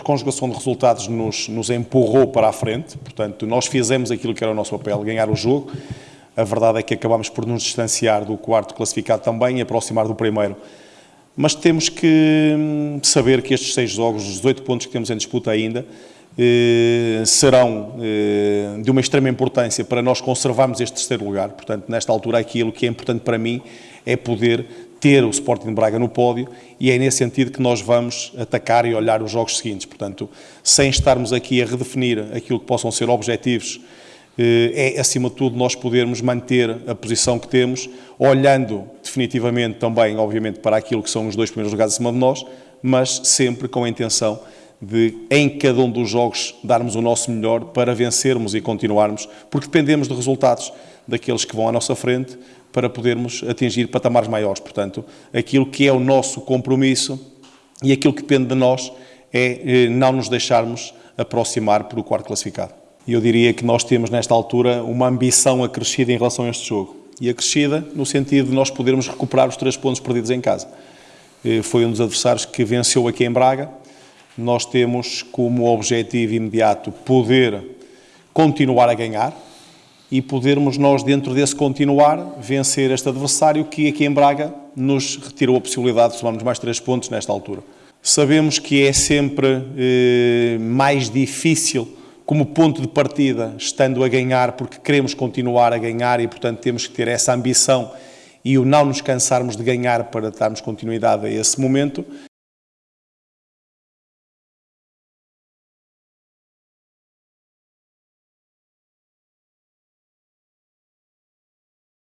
a conjugação de resultados nos, nos empurrou para a frente, portanto, nós fizemos aquilo que era o nosso papel, ganhar o jogo. A verdade é que acabamos por nos distanciar do quarto classificado também e aproximar do primeiro. Mas temos que hum, saber que estes seis jogos, os 18 pontos que temos em disputa ainda, eh, serão eh, de uma extrema importância para nós conservarmos este terceiro lugar. Portanto, nesta altura, aquilo que é importante para mim é poder ter o Sporting de Braga no pódio e é nesse sentido que nós vamos atacar e olhar os jogos seguintes. Portanto, sem estarmos aqui a redefinir aquilo que possam ser objetivos, eh, é acima de tudo nós podermos manter a posição que temos, olhando definitivamente também, obviamente, para aquilo que são os dois primeiros lugares acima de nós, mas sempre com a intenção de, em cada um dos jogos, darmos o nosso melhor para vencermos e continuarmos, porque dependemos de resultados daqueles que vão à nossa frente para podermos atingir patamares maiores. Portanto, aquilo que é o nosso compromisso e aquilo que depende de nós é eh, não nos deixarmos aproximar por o quarto classificado. Eu diria que nós temos, nesta altura, uma ambição acrescida em relação a este jogo. E acrescida no sentido de nós podermos recuperar os três pontos perdidos em casa. Eh, foi um dos adversários que venceu aqui em Braga, nós temos como objetivo imediato poder continuar a ganhar e podermos nós, dentro desse continuar, vencer este adversário que aqui em Braga nos retirou a possibilidade de somarmos mais três pontos nesta altura. Sabemos que é sempre eh, mais difícil como ponto de partida, estando a ganhar, porque queremos continuar a ganhar e, portanto, temos que ter essa ambição e o não nos cansarmos de ganhar para darmos continuidade a esse momento,